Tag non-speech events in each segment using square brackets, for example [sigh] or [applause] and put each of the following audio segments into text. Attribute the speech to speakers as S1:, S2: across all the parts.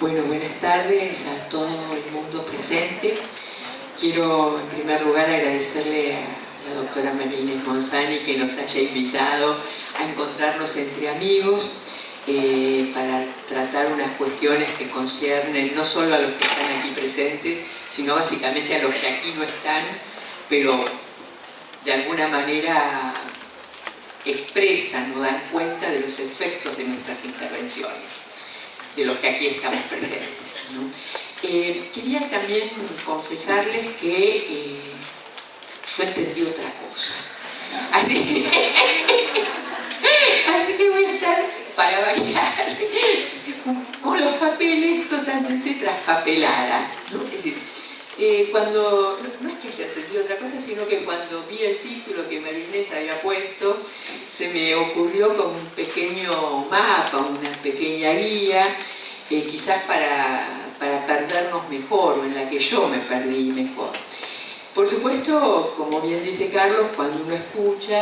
S1: Bueno, buenas tardes a todo el mundo presente. Quiero en primer lugar agradecerle a la doctora María Inés Monzani que nos haya invitado a encontrarnos entre amigos eh, para tratar unas cuestiones que conciernen no solo a los que están aquí presentes, sino básicamente a los que aquí no están, pero de alguna manera expresan o dan cuenta de los efectos de nuestras intervenciones de los que aquí estamos presentes. Eh, quería también confesarles que eh, yo entendí otra cosa. Así, que [laughs] voy a estar, para variar, con los papeles totalmente traspapelada. Es decir, eh, cuando, no, es que haya entendido otra cosa, sino que cuando vi el título que Marinés había puesto, se me ocurrió como un pequeño mapa, una pequeña guía, eh, quizás para, para perdernos mejor, o en la que yo me perdí mejor. Por supuesto, como bien dice Carlos, cuando uno escucha,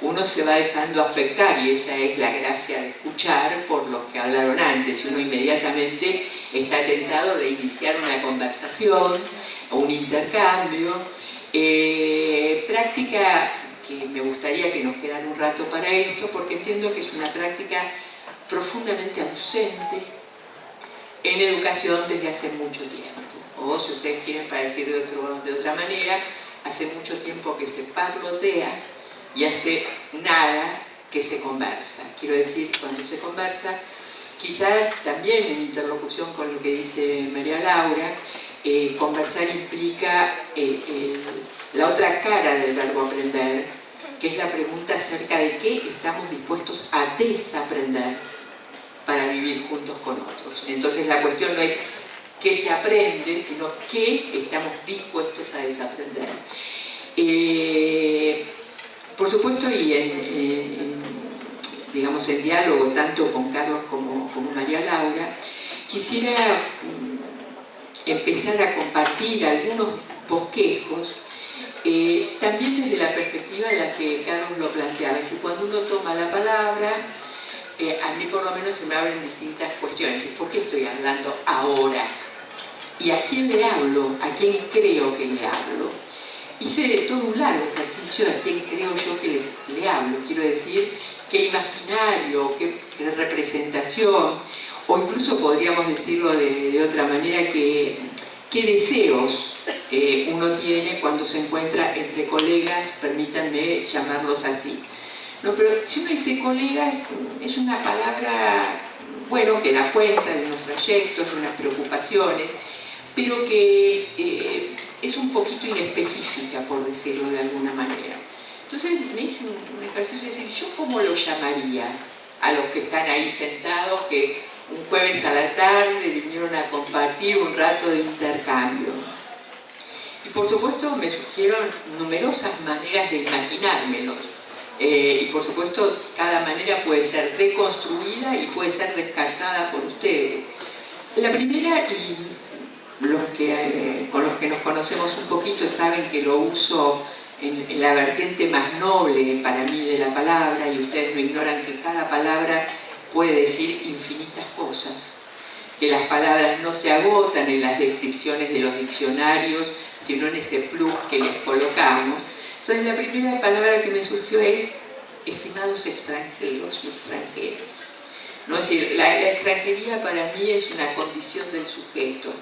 S1: uno se va dejando afectar y esa es la gracia de escuchar por los que hablaron antes. Uno inmediatamente está tentado de iniciar una conversación, o un intercambio, eh, práctica que me gustaría que nos quedara un rato para esto, porque entiendo que es una práctica profundamente ausente en educación desde hace mucho tiempo. O si ustedes quieren para decir de, otra manera, hace mucho tiempo que se parlotea y hace nada que se conversa. Quiero decir, cuando se conversa, quizás también en interlocución con lo que dice María Laura, eh, conversar implica la otra cara del verbo aprender, que es la pregunta acerca de qué estamos dispuestos a desaprender para vivir juntos con otros. Entonces la cuestión no es qué se aprende, sino qué estamos dispuestos a desaprender. Eh, por supuesto, y en, digamos, diálogo tanto con Carlos como, como María Laura, quisiera empezar a compartir algunos bosquejos, eh, también desde la perspectiva en la que Carlos lo planteaba. Es cuando uno toma la palabra, eh, a mí por lo menos se me abren distintas cuestiones. ¿Por qué estoy hablando ahora? ¿Y a quién le hablo? ¿A quién creo que le hablo? Hice todo un largo ejercicio a quién creo yo que le, hablo. Quiero decir, qué imaginario, qué representación, o incluso podríamos decirlo de, otra manera, que, qué deseos eh, uno tiene cuando se encuentra entre colegas, permítanme llamarlos así. No, pero si uno dice colegas, es una palabra, bueno, que da cuenta de unos trayectos, de unas preocupaciones, pero que eh, es un poquito inespecífica, por decirlo de alguna manera. Entonces me hice un, ejercicio de decir, ¿yo cómo lo llamaría a los que están ahí sentados, que un jueves a la tarde vinieron a compartir un rato de intercambio. Y por supuesto me surgieron numerosas maneras de imaginármelos. Eh, y por supuesto cada manera puede ser deconstruida y puede ser descartada por ustedes. La primera, y los que, eh, con los que nos conocemos un poquito saben que lo uso en, en la vertiente más noble para mí de la palabra y ustedes no ignoran que cada palabra puede decir infinitas cosas, que las palabras no se agotan en las descripciones de los diccionarios, sino en ese plus que les colocamos. Entonces la primera palabra que me surgió es estimados extranjeros y extranjeras. ¿No? Es decir, la, extranjería para mí es una condición del sujeto,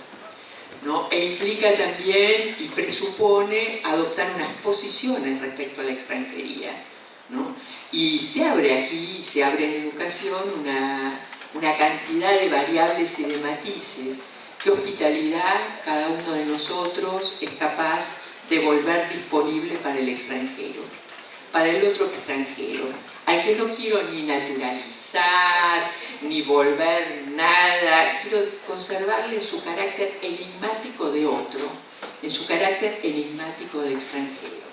S1: ¿no? e implica también y presupone adoptar unas posiciones respecto a la extranjería. ¿no? Y se abre aquí, se abre en educación una, cantidad de variables y de matices que hospitalidad cada uno de nosotros es capaz de volver disponible para el extranjero, para el otro extranjero, al que no quiero ni naturalizar, ni volver nada, quiero conservarle su carácter enigmático de otro, en su carácter enigmático de extranjero.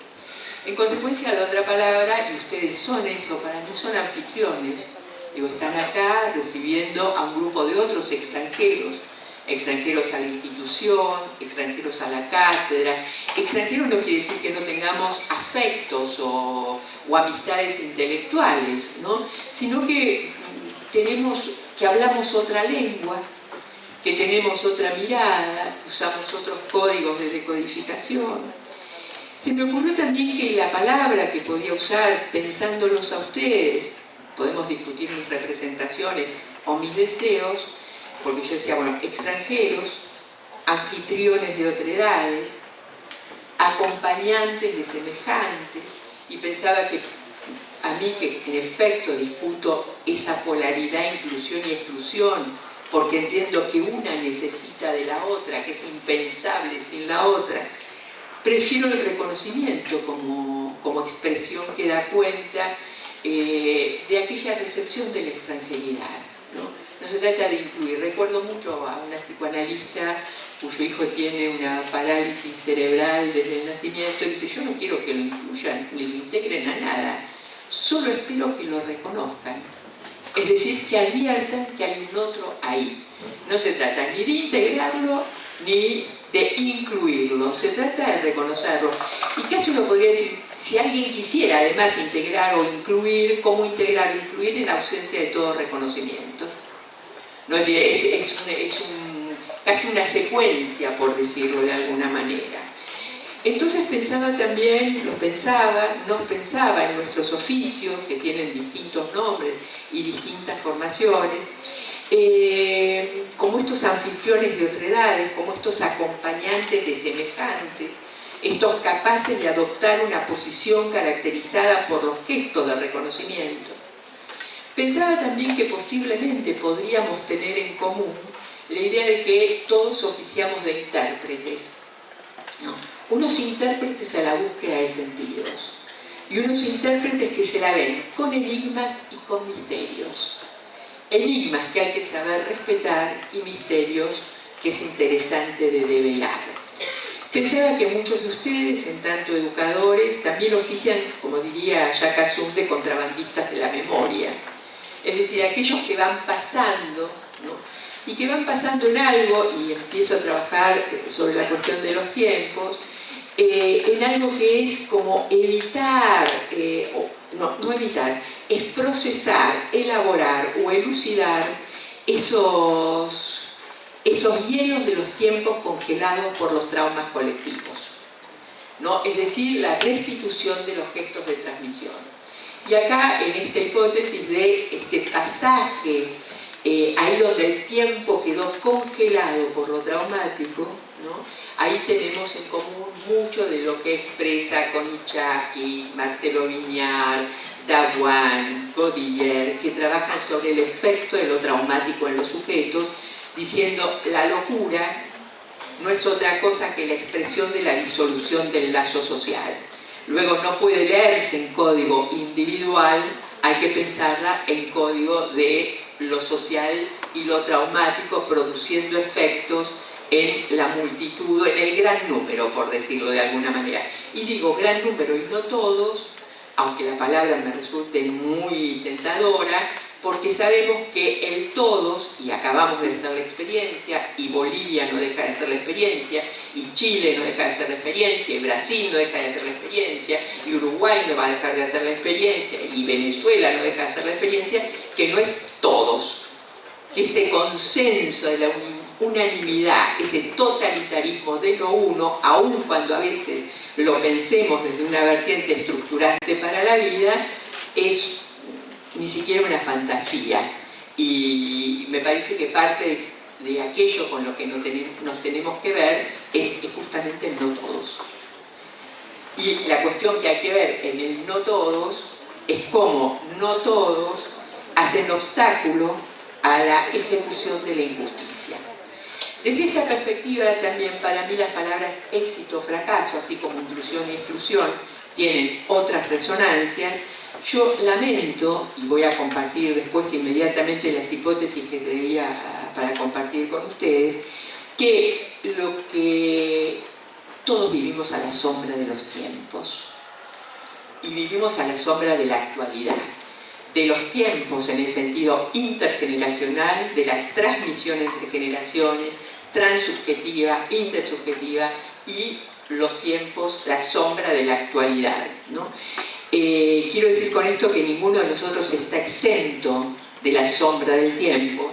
S1: En consecuencia, la otra palabra, y ustedes son eso, para mí son anfitriones. Digo, están acá recibiendo a un grupo de otros extranjeros, extranjeros a la institución, extranjeros a la cátedra. Extranjero no quiere decir que no tengamos afectos o, o amistades intelectuales, ¿no? sino que tenemos, que hablamos otra lengua, que tenemos otra mirada, que usamos otros códigos de decodificación. Se me ocurrió también que la palabra que podía usar pensándolos a ustedes, podemos discutir mis representaciones o mis deseos, porque yo decía, bueno, extranjeros, anfitriones de otredades, acompañantes de semejantes, y pensaba que a mí que en efecto discuto esa polaridad, inclusión y exclusión, porque entiendo que una necesita de la otra, que es impensable sin la otra, prefiero el reconocimiento como, como expresión que da cuenta eh, de aquella recepción de la extranjeridad. ¿no? No se trata de incluir. Recuerdo mucho a una psicoanalista cuyo hijo tiene una parálisis cerebral desde el nacimiento y dice, yo no quiero que lo incluyan ni lo integren a nada, solo espero que lo reconozcan. Es decir, que adviertan que hay un otro ahí. No se trata ni de integrarlo ni de incluirlo, se trata de reconocerlo. Y casi uno podría decir, si alguien quisiera además integrar o incluir, ¿cómo integrar o incluir en ausencia de todo reconocimiento? Es, es casi una secuencia, por decirlo de alguna manera. Entonces pensaba también, lo pensaba, nos pensaba en nuestros oficios, que tienen distintos nombres y distintas formaciones, eh, como estos anfitriones de otredades, como estos acompañantes de semejantes, estos capaces de adoptar una posición caracterizada por los gestos de reconocimiento. Pensaba también que posiblemente podríamos tener en común la idea de que todos oficiamos de intérpretes. Unos intérpretes a la búsqueda de sentidos y unos intérpretes que se la ven con enigmas y con misterios. Enigmas que hay que saber respetar y misterios que es interesante de develar. Pensaba que muchos de ustedes, en tanto educadores, también ofician, como diría Jacques de contrabandistas de la memoria. Es decir, aquellos que van pasando, y que van pasando en algo, y empiezo a trabajar eh, sobre la cuestión de los tiempos, eh, en algo que es como evitar, eh, no, no evitar, es procesar, elaborar o elucidar esos, esos hielos de los tiempos congelados por los traumas colectivos. ¿no? Es decir, la restitución de los gestos de transmisión. Y acá, en esta hipótesis de este pasaje, eh, ahí donde el tiempo quedó congelado por lo traumático, ahí tenemos en común mucho de lo que expresa Conichakis, Marcelo Viñar, Dawan, Godiller, que trabajan sobre el efecto de lo traumático en los sujetos, diciendo la locura no es otra cosa que la expresión de la disolución del lazo social luego no puede leerse en código individual, hay que pensarla en código de lo social y lo traumático produciendo efectos en la multitud, en el gran número, por decirlo de alguna manera. Y digo gran número y no todos, aunque la palabra me resulte muy tentadora, porque sabemos que el todos, y acabamos de hacer la experiencia, y Bolivia no deja de ser la experiencia, y Chile no deja de ser la experiencia, y Brasil no deja de hacer la experiencia, y Uruguay no va a dejar de hacer la experiencia, y Venezuela no deja de hacer la experiencia, que no es todos, que ese consenso de la unanimidad, ese totalitarismo de lo uno, aun cuando a veces lo pensemos desde una vertiente estructurante para la vida, es ni siquiera una fantasía. Y me parece que parte de, aquello con lo que nos tenemos, que ver es, justamente el no todos. Y la cuestión que hay que ver en el no todos es cómo no todos hacen obstáculo a la ejecución de la injusticia. Desde esta perspectiva también para mí las palabras éxito, fracaso, así como inclusión e exclusión, tienen otras resonancias yo lamento, y voy a compartir después inmediatamente las hipótesis que creía ah, para compartir con ustedes, que lo que todos vivimos a la sombra de los tiempos y vivimos a la sombra de la actualidad, de los tiempos en el sentido intergeneracional, de la transmisión entre generaciones, transsubjetiva, intersubjetiva y los tiempos, la sombra de la actualidad. ¿no? Eh, quiero decir con esto que ninguno de nosotros está exento de la sombra del tiempo,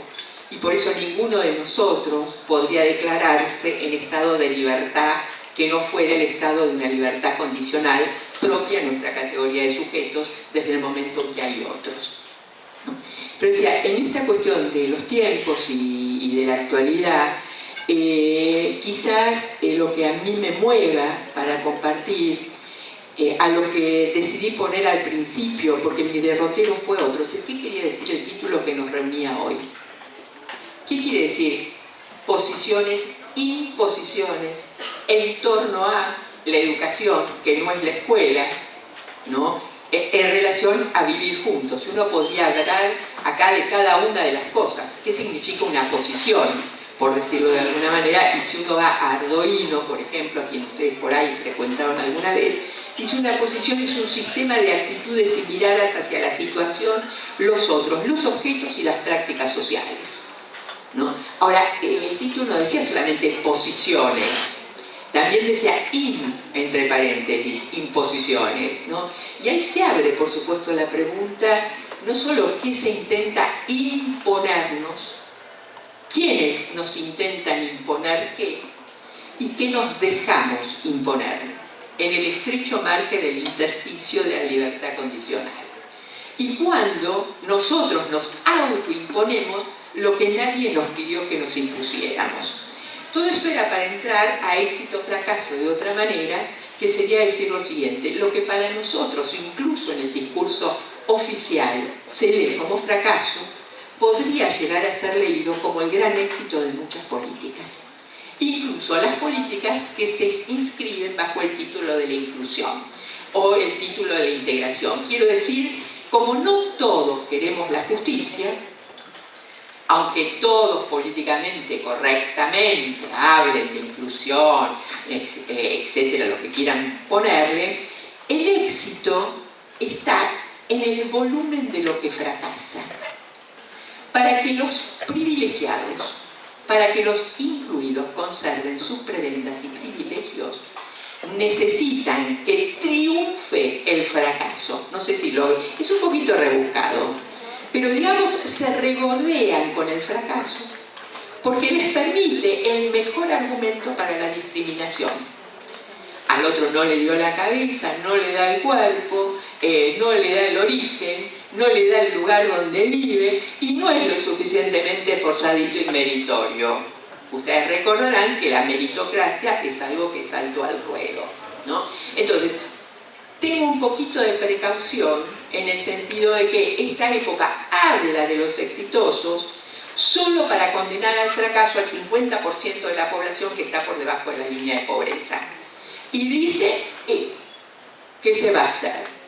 S1: y por eso ninguno de nosotros podría declararse en estado de libertad que no fuera el estado de una libertad condicional propia en nuestra categoría de sujetos desde el momento en que hay otros. Pero decía, en esta cuestión de los tiempos y, de la actualidad, eh, quizás eh, lo que a mí me mueva para compartir eh, a lo que decidí poner al principio, porque mi derrotero fue otro. ¿Qué quería decir el título que nos reunía hoy? ¿Qué quiere decir? Posiciones, imposiciones en torno a la educación, que no es la escuela, ¿no? E, en relación a vivir juntos. Uno podría hablar acá de cada una de las cosas. ¿Qué significa una posición? Por decirlo de alguna manera, y si uno va a Ardoino, por ejemplo, a quien ustedes por ahí frecuentaron alguna vez, dice una posición es un sistema de actitudes y miradas hacia la situación, los otros, los objetos y las prácticas sociales. Ahora, el título no decía solamente posiciones, también decía in, entre paréntesis, imposiciones, ¿no? Y ahí se abre, por supuesto, la pregunta, no solo qué se intenta imponernos, quiénes nos intentan imponer qué, y qué nos dejamos imponer en el estrecho margen del intersticio de la libertad condicional. Y cuando nosotros nos autoimponemos lo que nadie nos pidió que nos impusiéramos. Todo esto era para entrar a éxito fracaso de otra manera, que sería decir lo siguiente, lo que para nosotros, incluso en el discurso oficial, se lee como fracaso, podría llegar a ser leído como el gran éxito de muchas políticas. Incluso las políticas que se inscriben bajo el título de la inclusión o el título de la integración. Quiero decir, como no todos queremos la justicia, aunque todos políticamente, correctamente, hablen de inclusión, etcétera, lo que quieran ponerle, el éxito está en el volumen de lo que fracasa. Para que los privilegiados, para que los incluidos conserven sus prebendas y privilegios, necesitan que triunfe el fracaso. No sé si lo... es un poquito rebuscado, pero digamos se regodean con el fracaso porque les permite el mejor argumento para la discriminación. Al otro no le dio la cabeza, no le da el cuerpo, eh, no le da el origen, no le da el lugar donde vive y no es lo suficientemente forzadito y meritorio. Ustedes recordarán que la meritocracia es algo que saltó al ruedo. ¿no? Entonces, tengo un poquito de precaución en el sentido de que esta época habla de los exitosos solo para condenar al fracaso al 50% de la población que está por debajo de la línea de pobreza. Y dice eh, ¿qué se va a hacer.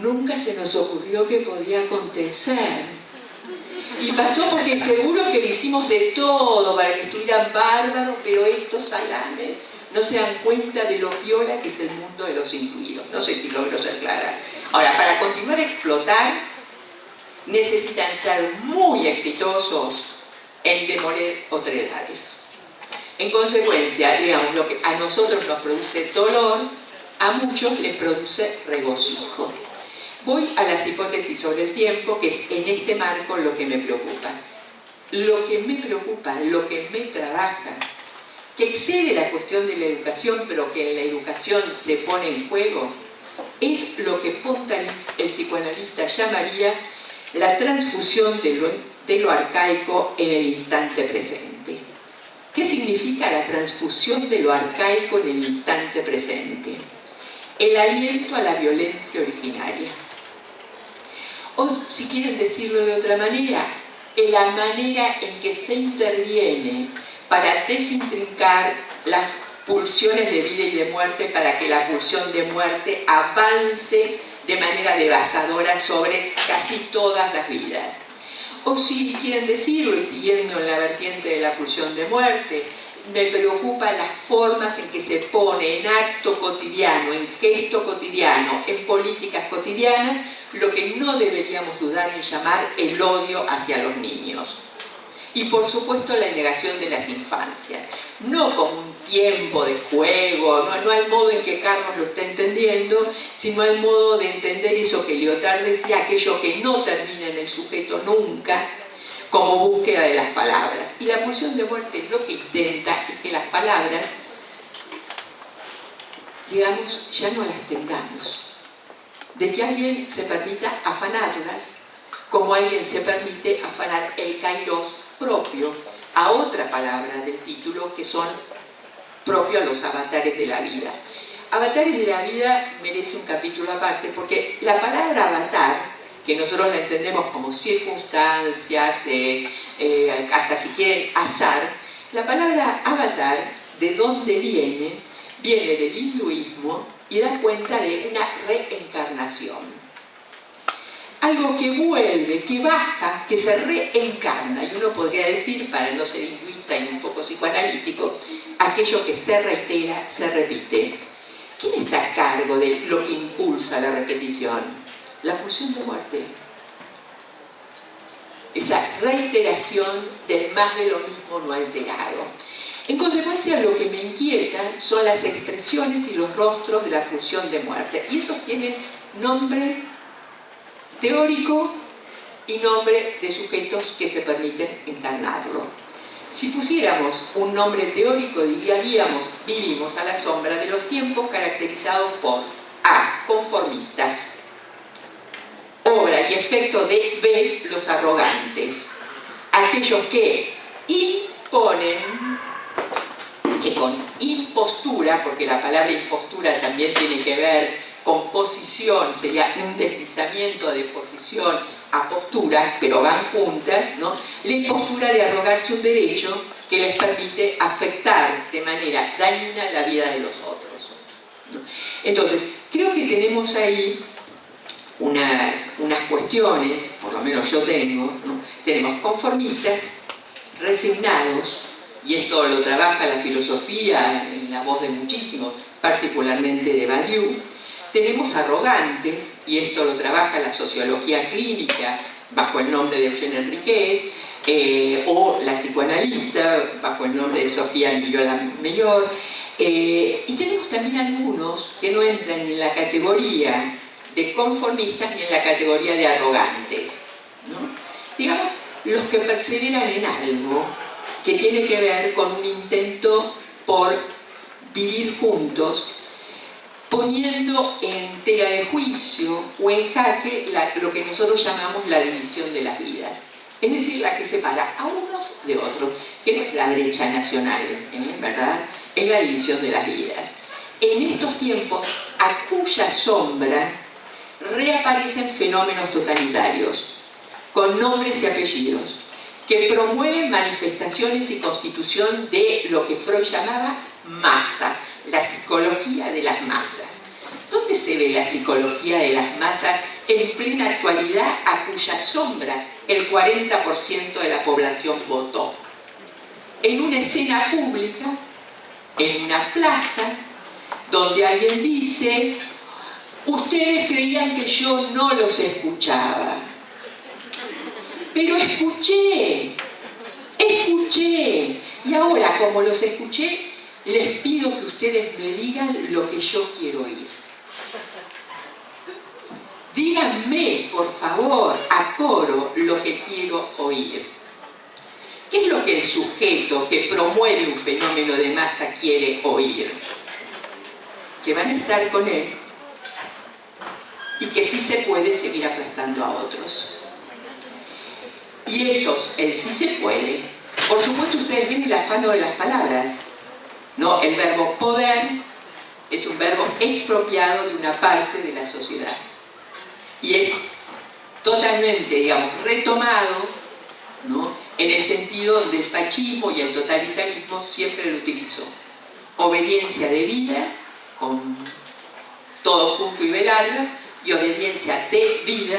S1: Nunca se nos ocurrió que podía acontecer. Y pasó porque seguro que le hicimos de todo para que estuvieran bárbaros, pero estos salames no se dan cuenta de lo viola que es el mundo de los incluidos. No sé si logro ser clara. Ahora, para continuar a explotar, necesitan ser muy exitosos en demoler otredades. En consecuencia, digamos, lo que a nosotros nos produce dolor, a muchos les produce regocijo. Voy a las hipótesis sobre el tiempo, que es en este marco lo que me preocupa. Lo que me preocupa, lo que me trabaja, que excede la cuestión de la educación, pero que en la educación se pone en juego, es lo que Pontalis, el psicoanalista, llamaría la transfusión de de lo arcaico en el instante presente. ¿Qué significa la transfusión de lo arcaico en el instante presente? El aliento a la violencia originaria. O, si quieren decirlo de otra manera, la manera en que se interviene para desintrincar las pulsiones de vida y de muerte para que la pulsión de muerte avance de manera devastadora sobre casi todas las vidas. O si quieren decirlo, y siguiendo en la vertiente de la pulsión de muerte, me preocupa las formas en que se pone en acto cotidiano, en gesto cotidiano, en políticas cotidianas, lo que no deberíamos dudar en llamar el odio hacia los niños y por supuesto la negación de las infancias. No como un tiempo de juego, no, no al modo en que Carlos lo está entendiendo, sino al modo de entender eso que Lyotard decía, aquello que no termina en el sujeto nunca, como búsqueda de las palabras. Y la pulsión de muerte lo que intenta es que las palabras, digamos, ya no las tengamos. De que alguien se permita afanarlas, como alguien se permite afanar el kairos propio a otra palabra del título que son propios a los avatares de la vida. Avatares de la vida merece un capítulo aparte porque la palabra avatar, que nosotros la entendemos como circunstancias, eh, eh, hasta si quieren azar, la palabra avatar, ¿de dónde viene? Viene del hinduismo y da cuenta de una reencarnación algo que vuelve, que baja, que se reencarna. Y uno podría decir, para no ser hinduista y un poco psicoanalítico, aquello que se reitera, se repite. ¿Quién está a cargo de lo que impulsa la repetición? La pulsión de muerte. Esa reiteración del más de lo mismo no alterado. En consecuencia, lo que me inquieta son las expresiones y los rostros de la pulsión de muerte. Y esos tienen nombre teórico y nombre de sujetos que se permiten encarnarlo. Si pusiéramos un nombre teórico, diríamos, vivimos a la sombra de los tiempos caracterizados por A. Conformistas. Obra y efecto de B. Los arrogantes. Aquellos que imponen, que con impostura, porque la palabra impostura también tiene que ver con posición, sería un deslizamiento de posición a postura, pero van juntas, ¿no? la impostura de arrogarse un derecho que les permite afectar de manera dañina la vida de los otros. Entonces, creo que tenemos ahí unas, unas cuestiones, por lo menos yo tengo, tenemos conformistas, resignados, y esto lo trabaja la filosofía en la voz de muchísimos, particularmente de Badiou, tenemos arrogantes, y esto lo trabaja la sociología clínica bajo el nombre de Eugene Enriquez, eh, o la psicoanalista bajo el nombre de Sofía Millola Mellor, eh, y tenemos también algunos que no entran en la categoría de conformistas ni en la categoría de arrogantes. Digamos, los que perseveran en algo que tiene que ver con un intento por vivir juntos poniendo en tela de juicio o en jaque lo que nosotros llamamos la división de las vidas. Es decir, la que separa a unos de otros, que es la derecha nacional, ¿eh? ¿verdad? Es la división de las vidas. En estos tiempos, a cuya sombra reaparecen fenómenos totalitarios, con nombres y apellidos, que promueven manifestaciones y constitución de lo que Freud llamaba masa, la psicología de las masas. ¿Dónde se ve la psicología de las masas en plena actualidad a cuya sombra el 40% de la población votó? En una escena pública, en una plaza, donde alguien dice, ustedes creían que yo no los escuchaba, pero escuché, escuché, y ahora como los escuché, les pido que ustedes me digan lo que yo quiero oír. Díganme, por favor, a coro, lo que quiero oír. ¿Qué es lo que el sujeto que promueve un fenómeno de masa quiere oír? Que van a estar con él y que sí se puede seguir aplastando a otros. Y esos, el sí se puede. Por supuesto ustedes ven el afano de las palabras. ¿no? El verbo poder es un verbo expropiado de una parte de la sociedad. Y es totalmente, digamos, retomado ¿no? en el sentido donde el fascismo y el totalitarismo siempre lo utilizó. Obediencia de vida, con todo punto y velarga, y obediencia de vida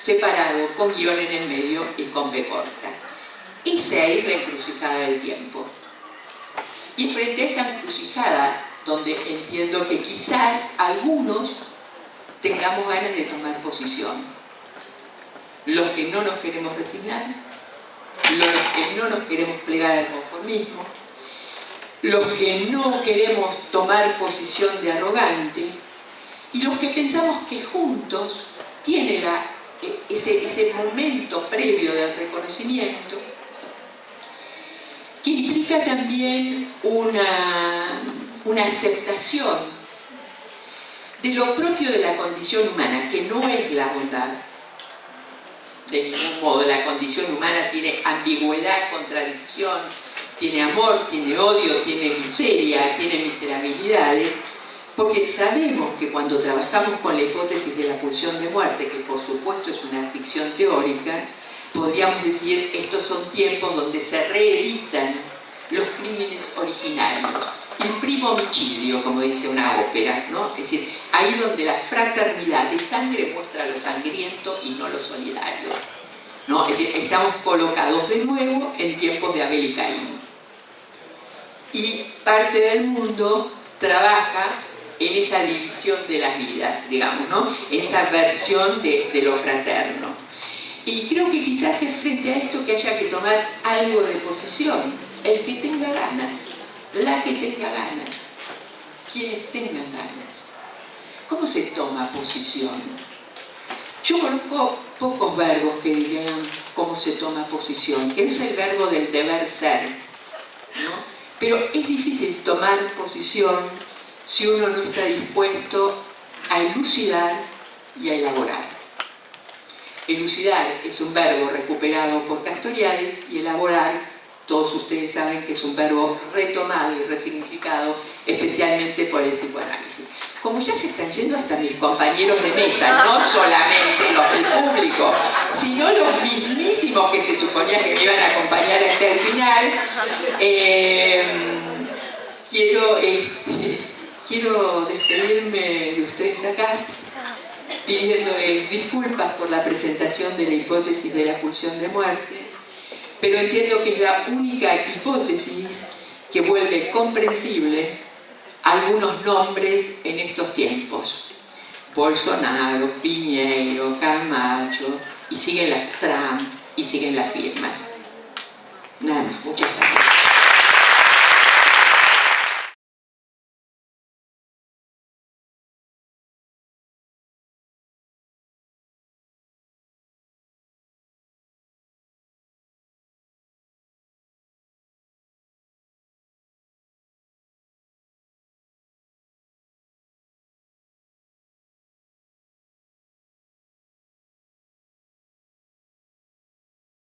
S1: separado, con guion en el medio y con B corta. Esa es la encrucijada del tiempo. Y frente a esa encrucijada, donde entiendo que quizás algunos tengamos ganas de tomar posición, los que no nos queremos resignar, los que no nos queremos plegar al conformismo, los que no queremos tomar posición de arrogante y los que pensamos que juntos tiene eh, ese, momento previo del reconocimiento, que implica también una aceptación de lo propio de la condición humana, que no es la bondad. De ningún modo, la condición humana tiene ambigüedad, contradicción, tiene amor, tiene odio, tiene miseria, tiene miserabilidades, porque sabemos que cuando trabajamos con la hipótesis de la pulsión de muerte, que por supuesto es una ficción teórica, podríamos decir estos son tiempos donde se reeditan los crímenes originarios el primo homicidio, como dice una ópera, ¿no? Es decir, ahí donde la fraternidad de sangre muestra lo sangriento y no lo solidario. ¿no? Es decir, estamos colocados de nuevo en tiempos de Abel y Caín. Y parte del mundo trabaja en esa división de las vidas, digamos, ¿no? Esa versión de, de lo fraterno. Y creo que quizás es frente a esto que haya que tomar algo de posición, el que tenga ganas la que tenga ganas, quienes tengan ganas. ¿Cómo se toma posición? Yo conozco pocos verbos que dirían cómo se toma posición, que es el verbo del deber ser, ¿no? Pero es difícil tomar posición si uno no está dispuesto a elucidar y a elaborar. Elucidar es un verbo recuperado por Castoriades y elaborar todos ustedes saben que es un verbo retomado y resignificado, especialmente por el psicoanálisis. Como ya se están yendo hasta mis compañeros de mesa, no [laughs] solamente los del público, sino los mismísimos que se suponía que me iban a acompañar hasta el final, eh, quiero, este, quiero despedirme de ustedes acá pidiéndoles disculpas por la presentación de la hipótesis de la pulsión de muerte, pero entiendo que es la única hipótesis que vuelve comprensible algunos nombres en estos tiempos. Bolsonaro, Piñeiro, Camacho, y siguen las Trump, y siguen las firmas. Nada más, muchas gracias.